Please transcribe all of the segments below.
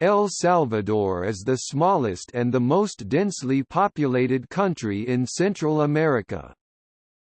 El Salvador is the smallest and the most densely populated country in Central America.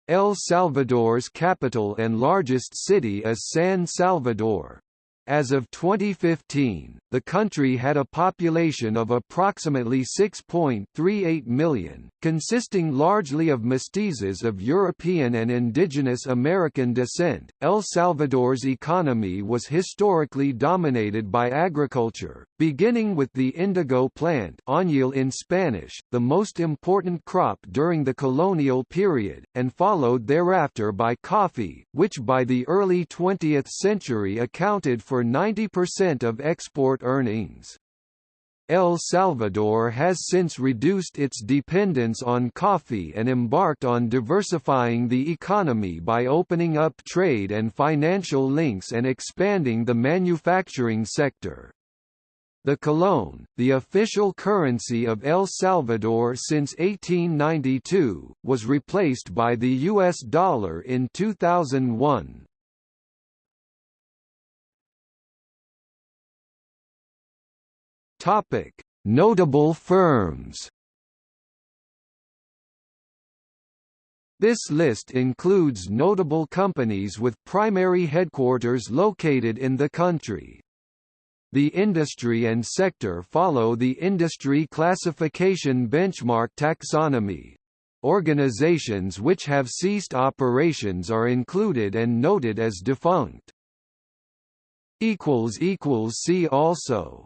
El Salvador's capital and largest city is San Salvador. As of 2015, the country had a population of approximately 6.38 million, consisting largely of mestizos of European and indigenous American descent. El Salvador's economy was historically dominated by agriculture, beginning with the indigo plant añil in Spanish, the most important crop during the colonial period, and followed thereafter by coffee, which by the early 20th century accounted for for 90% of export earnings. El Salvador has since reduced its dependence on coffee and embarked on diversifying the economy by opening up trade and financial links and expanding the manufacturing sector. The colón, the official currency of El Salvador since 1892, was replaced by the US dollar in 2001. Topic: Notable firms. This list includes notable companies with primary headquarters located in the country. The industry and sector follow the industry classification benchmark taxonomy. Organizations which have ceased operations are included and noted as defunct. See also